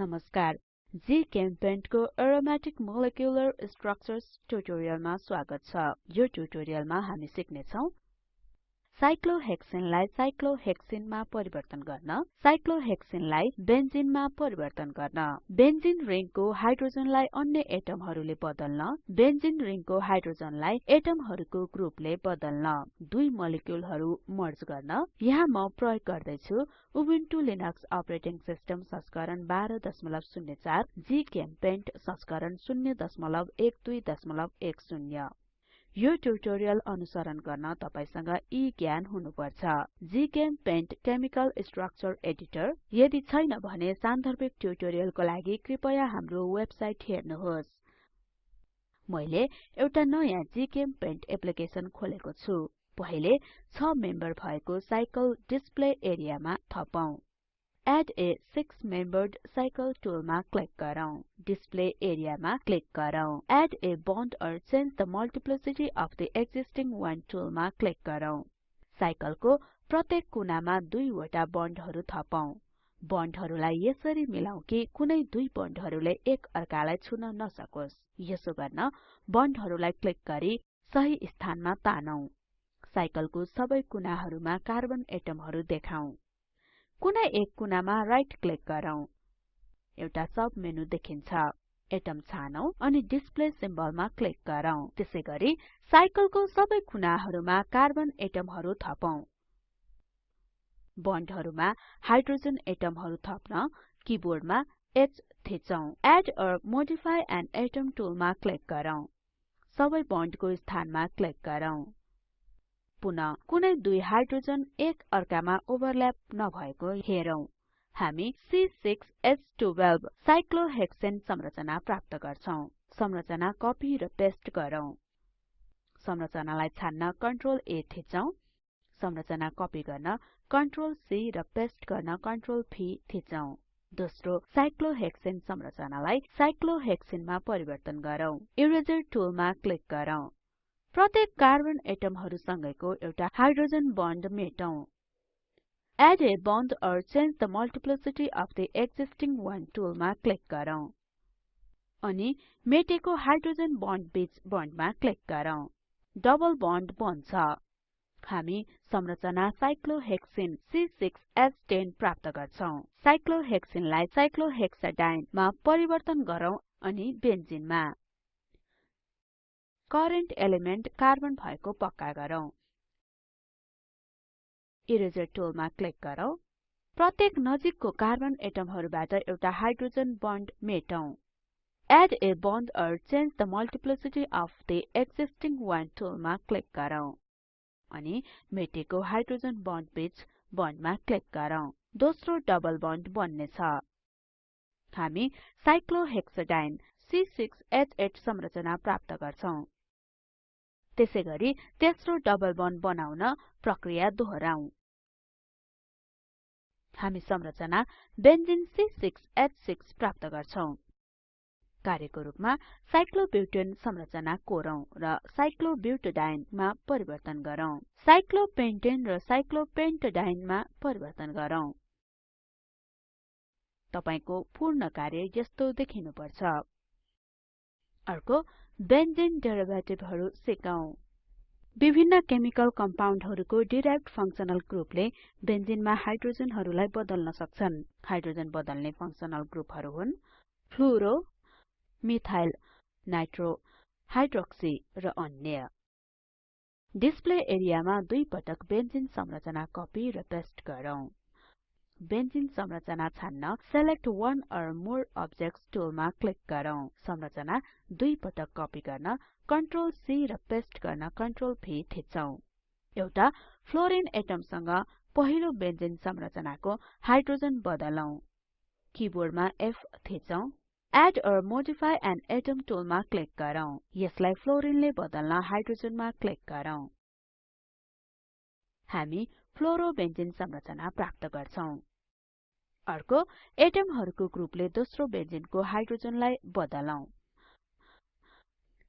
नमस्कार। जीचेम्पेन्ट को aromatic molecular structures ट्युटोरियलमा स्वागत छ। यो ट्युटोरियलमा हामी सिक्ने छौं साइक्लोहेक्सेनलाई साइक्लोहेक्सिनमा परिवर्तन गर्न साइक्लोहेक्सिनलाई बेन्जिनमा परिवर्तन गर्न। बेन्जिन रिङको हाइड्रोजनलाई अन्य एटमहरूले बदल्न बेन्जिन रिङको हाइड्रोजनलाई एटमहरूको ग्रुपले बदल्न। दुई मोलिक्युलहरू मर्ज गर्न। यहाँ म प्रयोग गर्दै छु उबुन्टु लिनक्स अपरेटिङ सिस्टम संस्करण 1204 जीचेम्पेन्ट संस्करण 01210 यो ट्युटोरियल अनुसरण गर्न तपाईसँग यी ज्ञान हुनुपर्छ। जीचेम्पेन्ट केमिकल स्ट्रक्चर एडिटर यदि छैन भने सान्दर्भिक ट्युटोरियलको लागि कृपया हाम्रो वेबसाइट हेर्नुहोस्। मैले एउटा नयाँ जीचेम्पेन्ट एप्लिकेसन खोलेको छु। पहिले 6 मेम्बर भएको साइकल डिस्प्ले एरियामा थपौं। Add a six membered cycle टुलमा click गरौँ। डिस्प्ले एरियामा क्लिक गरौँ। Add a bond or change the multiplicity of the existing one टुलमा क्लिक गरौँ। साइकलको प्रत्येक कुनामा दुईवटा बन्डहरू थपौं। बन्डहरूलाई यसरी मिलाऊ कि कुनै दुई बन्डहरूले एक अर्कालाई छुन नसकोस्। यसो गर्न बन्डहरूलाई क्लिक गरी सही स्थानमा तानौं। साइकलको सबै कुनाहरुमा कार्बन एटमहरू देखाउँ। कुनै एक कुनामा राइट क्लिक गरौँ। एउटा सब मेनु देखिन्छ। एटम छानौं अनि डिस्प्ले सिम्बलमा क्लिक गरौँ। त्यसैगरी साइकलको सबै कुनाहरुमा कार्बन एटमहरू थपौं। बन्डहरुमा हाइड्रोजन एटमहरू थप्न किबोर्डमा H थिचौं। Add or modify an atom टुलमा click गरौँ। सबै बन्डको स्थानमा क्लिक गरौँ। पुनः कुनै दुई हाइड्रोजन एक अर्कामा ओभरल्याप नभएको हेरौं। हामी C6H12 साइक्लोहेक्सेन संरचना प्राप्त गर्छौं। संरचना कपी र पेस्ट गरौँ। संरचनालाई छान्न कन्ट्रोल A थिचौं। संरचना कपी गर्न कन्ट्रोल C र पेस्ट गर्न कन्ट्रोल V थिचौं। दोस्रो साइक्लोहेक्सेन संरचनालाई साइक्लोहेक्सिनमा परिवर्तन गरौँ। इरेजर टुलमा क्लिक गरौँ। प्रत्येक कार्बन एटमहरु सँगैको एउटा hydrogen bond मेटौं। Add a bond or change the multiplicity of the existing one टुलमा क्लिक गरौँ। अनि मेटेको हाइड्रोजन बन्ड बीच बन्डमा क्लिक गरौँ। डबल बन्ड बन्छ। हामी संरचना साइक्लोहेक्सिन C6H10 प्राप्त गर्छौं। साइक्लोहेक्सिनलाई साइक्लोहेक्साडाइन मा परिवर्तन गरौँ अनि बेन्जिनमा करेन्ट एलिमेन्ट कार्बन भएको पक्का गरौँ। इरेजर क्लिक गरौँ। प्रत्येक नजिकको कार्बन एटमहरुबाट एउटा hydrogen bond मेटौं। Add a bond or change the multiplicity of the existing one टुलमा क्लिक गरौँ। अनि मेटेको हाइड्रोजन बन्ड बीच बन्डमा क्लिक गरौँ। दोस्रो डबल बन्ड बन्ने छ हामी साइक्लोहेक्साडाइन C6H8 संरचना प्राप्त गर्छौं। त्यसैगरी तेस्रो डबल बन्ड बनाउन प्रक्रिया दोहोराउँ हामी संरचना बेन्जिन C6H6 प्राप्त गर्छौं। कार्यको रूपमा साइक्लोब्युटेन संरचना कोरौं र साइक्लोब्युटाडाइन मा परिवर्तन गरौँ। साइक्लोपेन्टेन र साइक्लोपेन्टाडाइन मा परिवर्तन गरौँ। तपाईको पूर्ण कार्य यस्तो देखिनुपर्छ। अर्को बेन्जिन डेरिभेटिभहरु सिकौं। विभिन्न केमिकल कम्पाउन्डहरुको डिराइभ्ड फंक्शनल ग्रुपले बेन्जिनमा हाइड्रोजनहरुलाई बदल्न सक्छन्। हाइड्रोजन बदल्ने फंक्शनल ग्रुपहरु हुन् फ्लुरो मिथाइल नाइट्रो हाइड्रोक्सी र अन्य। डिस्प्ले एरियामा दुई पटक बेन्जिन संरचना कपी र पेस्ट गरौँ। बेन्जिन संरचना छान्न select one or more objects टुलमा क्लिक गरौँ। संरचना दुई पटक कपी गर्न कन्ट्रोल C र पेस्ट गर्न कन्ट्रोल V थिचौं एउटा फ्लोरिन एटमसँग पहिलो बेन्जिन संरचनाको हाइड्रोजन बदलौं। किबोर्डमा F थिचौं add or modify an atom टुलमा click गरौँ। यसलाई फ्लोरिनले बदल्न हाइड्रोजनमा क्लिक गरौँ। हामी फ्लोरोबेन्जिन संरचना प्राप्त गर्छौं। अर्को एटमहरुको ग्रुपले दोस्रो बेन्जिनको हाइड्रोजनलाई बदलौं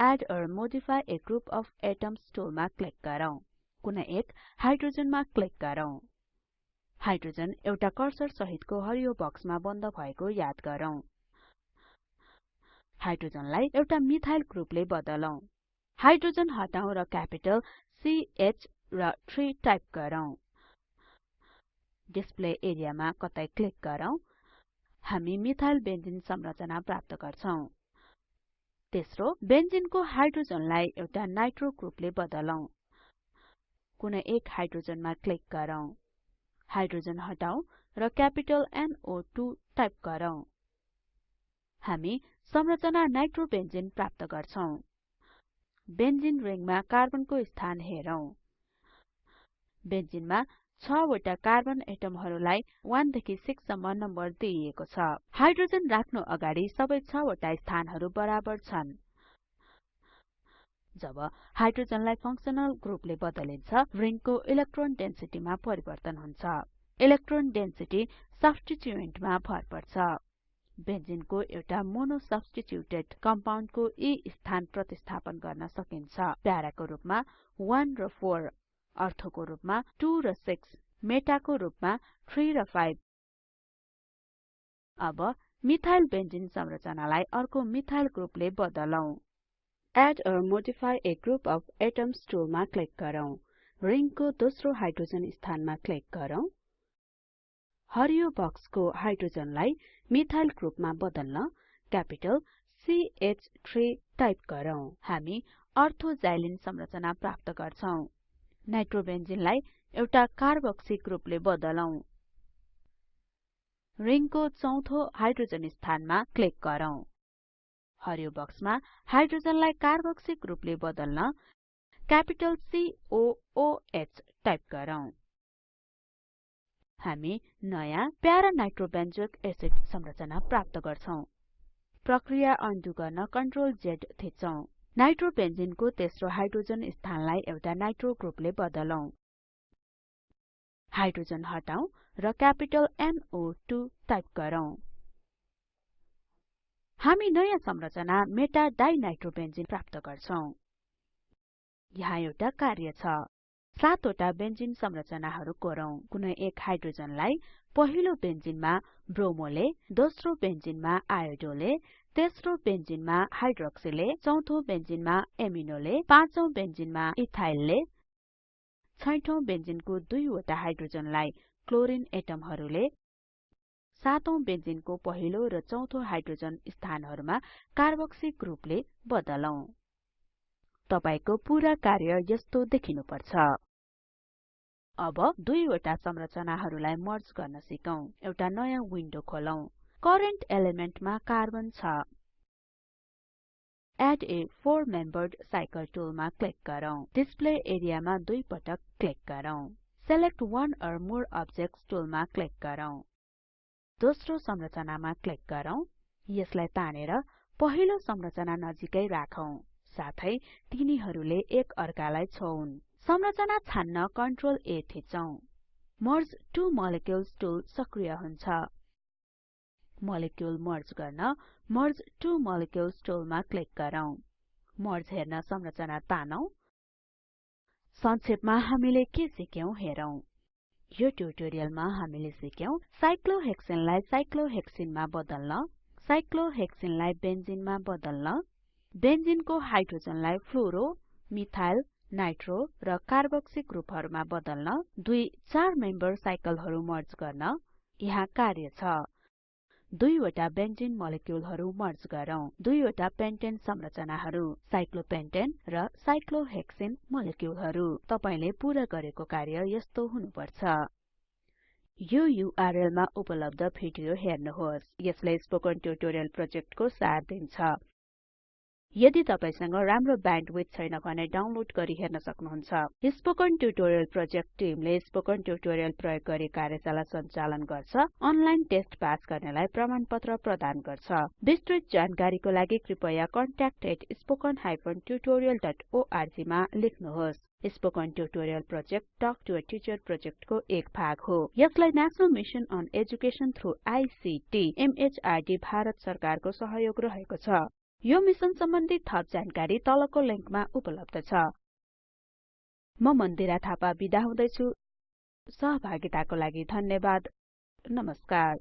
add or modify a group of atoms टुलमा क्लिक गरौँ। कुनै एक हाइड्रोजनमा क्लिक गरौँ। हाइड्रोजन एउटा कर्सर सहितको हरियो बक्समा बन्द भएको याद गरौँ। हाइड्रोजनलाई एउटा मिथाइल ग्रुपले बदलौं। हाइड्रोजन हटाउँ र क्यापिटल CH र 3 टाइप गरौँ। डिस्प्ले एरियामा कतै क्लिक गरौँ हामी मिथाइल बेन्जिन संरचना प्राप्त गर्छौं। तेस्रो बेन्जिनको हाइड्रोजनलाई एउटा नाइट्रो ग्रुपले बदलौं। कुनै एक हाइड्रोजनमा क्लिक गरौँ। हाइड्रोजन हटाउँ र क्यापिटल NO2 टाइप गरौँ। हामी संरचना नाइट्रोबेन्जिन प्राप्त गर्छौं। बेन्जिन रिङमा कार्बनको स्थान हेरौं। बेन्जिनमा 6 वटा कार्बन एटमहरुलाई 1 देखि 6 सम्म नम्बर दिइएको छ। हाइड्रोजन राख्नु अगाडि सबै 6 वटा स्थानहरु बराबर छन्। जब हाइड्रोजनलाई फंक्सनल ग्रुपले बदलिन्छ रिङको इलेक्ट्रोन डेन्सिटीमा परिवर्तन हुन्छ। इलेक्ट्रोन डेन्सिटी सब्स्टिट्युएन्टमा भर पर्छ। बेन्जिनको एउटा मोनो सब्स्टिट्युटेड कम्पाउन्डको यी स्थान प्रतिस्थापन गर्न सकिन्छ। प्याराको रूपमा 1 र 4 अर्थोको रूपमा 2 र 6 मेटाको रूपमा 3 र 5 अब मिथाइल बेन्जिन संरचनालाई अर्को मिथाइल ग्रुपले बदलौं। Add or modify a group of atoms टुलमा क्लिक गरौँ। रिङको दोस्रो हाइड्रोजन स्थानमा क्लिक गरौँ। हरियो बक्सको हाइड्रोजनलाई मिथाइल ग्रुपमा बदल्न क्यापिटल CH3 टाइप गरौँ। हामी अर्थो जाइलिन संरचना प्राप्त गर्छौं। नाइट्रोबेन्जिनलाई एउटा कार्बोक्सी ग्रुपले बदलौं। रिङको चौथो हाइड्रोजन स्थानमा क्लिक गरौँ। हरियो बक्समा हाइड्रोजनलाई कार्बोक्सी ग्रुपले बदल्न क्यापिटल COOH टाइप गरौँ। हामी नयाँ प्यारा नाइट्रोबेन्जोइक एसिड संरचना प्राप्त गर्छौं। प्रक्रिया अन्डु गर्न कन्ट्रोल Z थिचौं नाइट्रोबेन्जिनको तेस्रो हाइड्रोजन स्थानलाई एउटा नाइट्रो ग्रुपले बदलौं। हाइड्रोजन हटाउँ र क्यापिटल NO2 टाइप गरौँ। हामी नयाँ संरचना मेटा डाइनाइट्रोबेन्जिन प्राप्त गर्छौं। यहाँ एउटा कार्य छ। सातवटा बेन्जिन संरचनाहरु कोरौं। कुनै एक हाइड्रोजनलाई पहिलो बेन्जिनमा ब्रोमोले दोस्रो बेन्जिनमा आयोडोले तेस्रो बेन्जिनमा हाइड्रोक्सीले चौथो बेन्जिनमा एमिनोले पाँचौं बेन्जिनमा इथाइलले छैठौं बेन्जिनको दुईवटा हाइड्रोजनलाई क्लोरिन एटमहरुले सातौं बेन्जिनको पहिलो र चौथो हाइड्रोजन स्थानहरुमा कार्बोक्सी ग्रुपले बदलौं। तपाईको पूरा कार्य यस्तो देखिनुपर्छ। अब दुईवटा संरचनाहरुलाई मर्ज गर्न सिकौं। एउटा नयाँ विन्डो खोलौं। करेन्ट एलिमेन्टमा कार्बन छ. Add a four membered cycle टुलमा click गरौँ. डिस्प्ले एरियामा दुई पटक क्लिक गरौँ. Select one or more objects टुलमा क्लिक गरौँ. दोस्रो संरचनामा क्लिक गरौँ. यसलाई तानेर पहिलो संरचना नजिकै राखौं. साथै तिनीहरूले एक अर्कालाई संरचना छान्न कन्ट्रोल A थिचौं मर्ज टु टुल सक्रिय हुन्छ। मोलिक्युल मर्ज गर्न मर्ज टु मोलिक्युल्स टुलमा क्लिक गरौँ। मर्ज हेर्न संरचना तानौं। संक्षेपमा हामीले के सिक्यौं हेरौं। यो ट्युटोरियलमा हामीले सिक्यौं साइक्लोहेक्सेनलाई साइक्लोहेक्सिनमा बदल्न साइक्लोहेक्सिनलाई बेन्जिनमा बदल्न बेन्जिनको हाइड्रोजनलाई फ्लोरो मिथाइल नाइट्रो र कार्बोक्सी ग्रुपहरुमा बदल्न दुई चार मेम्बर साइकलहरु मर्ज गर्न यहाँ कार्य छ। दुईवटा बेन्जिन मोलिक्युलहरु मर्ज गरौँ। दुईवटा पेन्टेन संरचनाहरु साइक्लोपेन्टेन र साइक्लोहेक्सिन मोलिक्युलहरु। तपाईले पूरा गरेको कार्य यस्तो हुनुपर्छ। यो युआरएल मा उपलब्ध भिडियो हेर्नुहोस्। यसले स्पोकन ट्युटोरियल प्रोजेक्टको सार दिन्छ। यदि तपाईसँग राम्रो ब्यान्डविड्थ छैन भने डाउनलोड गरी हेर्न सक्नुहुन्छ। स्पोकन ट्युटोरियल प्रोजेक्ट टिमले स्पोकन ट्युटोरियल प्रयोग गरी कार्यशाला सञ्चालन गर्छ अनलाइन टेस्ट पास गर्नेलाई प्रमाणपत्र प्रदान गर्छ। विस्तृत जानकारीको लागि कृपया contactspoken tutorialorg मा लेख्नुहोस्। Spoken tutorial project talk to a teacher प्रोजेक्टको एक भाग हो। यसलाई national mission on education through ICT MHRD Bharat सरकारको सहयोग रहेको छ। यो मिसन सम्बन्धी थप जानकारी तलको लिंकमा उपलब्ध छ। म मन्दिरा थापा बिदा हुदैछु। सहभागिताको लागि धन्यवाद। नमस्कार।